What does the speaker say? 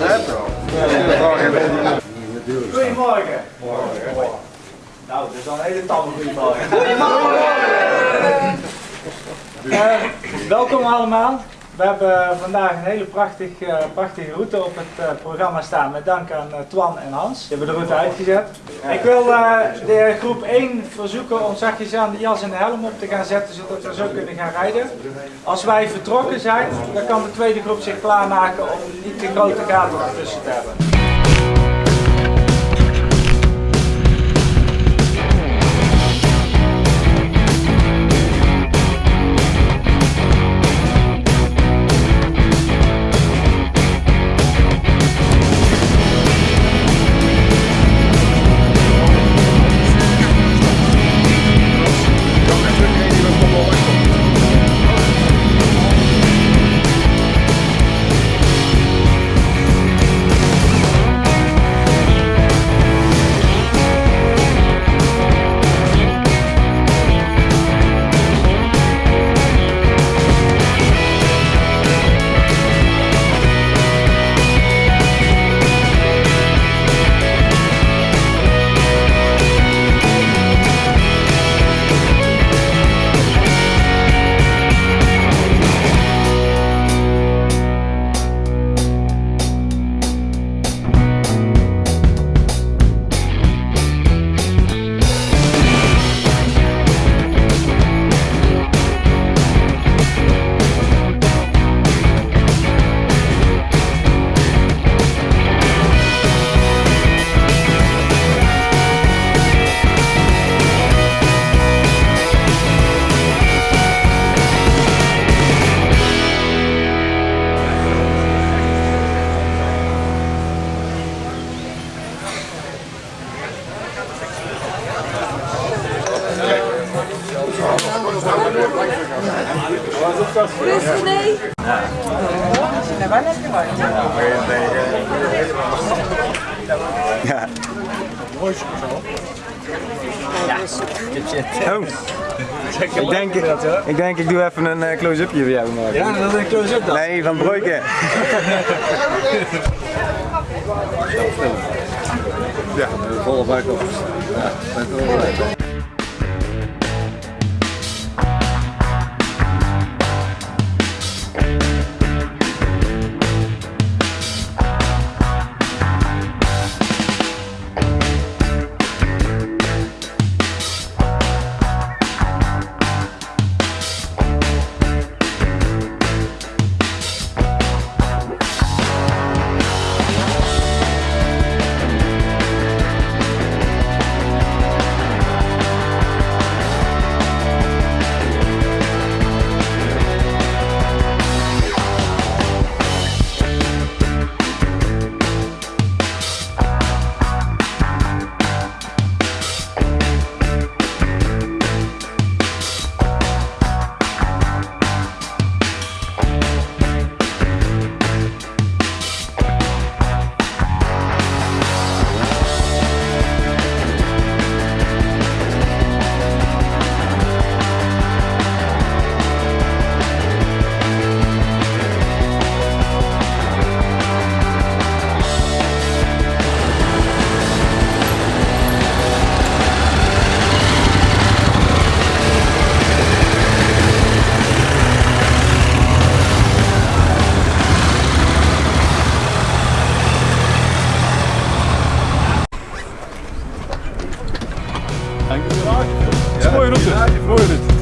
Goedemorgen. Goedemorgen. Nou, dat is al een hele tamme goedemorgen. Goedemorgen. Eh, welkom allemaal. We hebben vandaag een hele prachtig, eh, prachtige route op het eh, programma staan met dank aan eh, Twan en Hans. Die hebben de route uitgezet. Ik wil de groep 1 verzoeken om zachtjes aan de jas en de helm op te gaan zetten zodat we zo kunnen gaan rijden. Als wij vertrokken zijn, dan kan de tweede groep zich klaarmaken om niet te grote gaten ertussen te hebben. Oh. Ik denk, ik denk ik doe even een eh, close-upje voor jou. Maar. Ja, dat is een close-up dan. Nee, van Broeken. Ja, volle buik op. Ja, met de Mooie route. Mooie route.